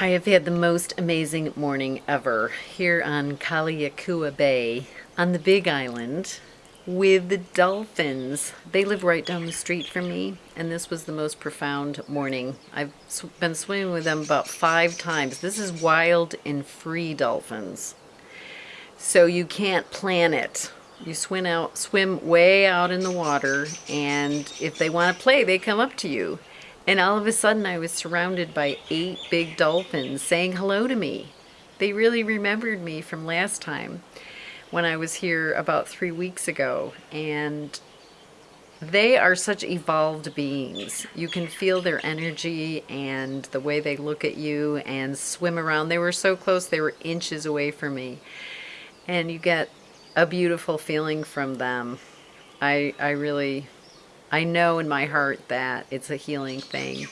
I have had the most amazing morning ever here on Kealakekua Bay on the Big Island with the dolphins. They live right down the street from me and this was the most profound morning. I've been swimming with them about five times. This is wild and free dolphins. So you can't plan it. You swim out, swim way out in the water and if they want to play, they come up to you. And all of a sudden I was surrounded by eight big dolphins saying hello to me. They really remembered me from last time when I was here about three weeks ago. And they are such evolved beings. You can feel their energy and the way they look at you and swim around. They were so close, they were inches away from me. And you get a beautiful feeling from them. I, I really I know in my heart that it's a healing thing.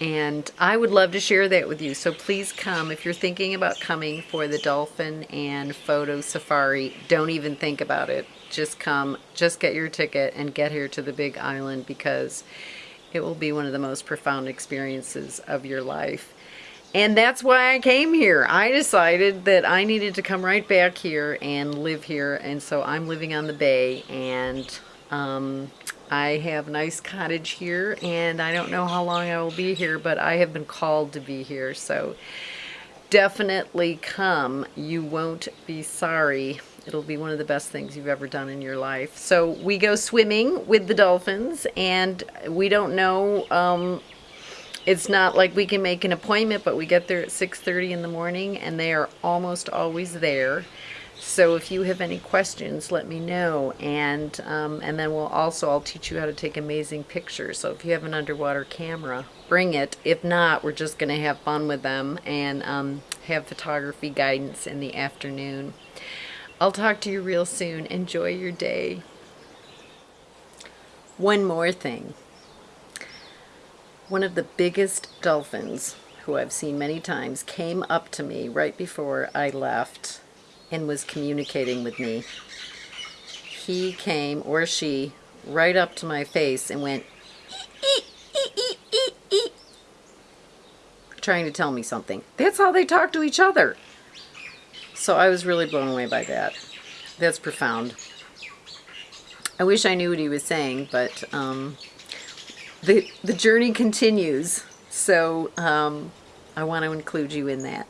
And I would love to share that with you. So please come. If you're thinking about coming for the dolphin and photo safari, don't even think about it. Just come, just get your ticket and get here to the big island because it will be one of the most profound experiences of your life. And that's why I came here. I decided that I needed to come right back here and live here. And so I'm living on the bay and um, I have nice cottage here and I don't know how long I will be here, but I have been called to be here. So definitely come. You won't be sorry. It'll be one of the best things you've ever done in your life. So we go swimming with the dolphins and we don't know, um, it's not like we can make an appointment, but we get there at 6.30 in the morning and they are almost always there. So if you have any questions, let me know. And, um, and then we'll also, I'll teach you how to take amazing pictures. So if you have an underwater camera, bring it. If not, we're just going to have fun with them and um, have photography guidance in the afternoon. I'll talk to you real soon. Enjoy your day. One more thing. One of the biggest dolphins, who I've seen many times, came up to me right before I left and was communicating with me. He came, or she, right up to my face and went, trying to tell me something. That's how they talk to each other. So I was really blown away by that. That's profound. I wish I knew what he was saying, but um, the, the journey continues. So um, I want to include you in that.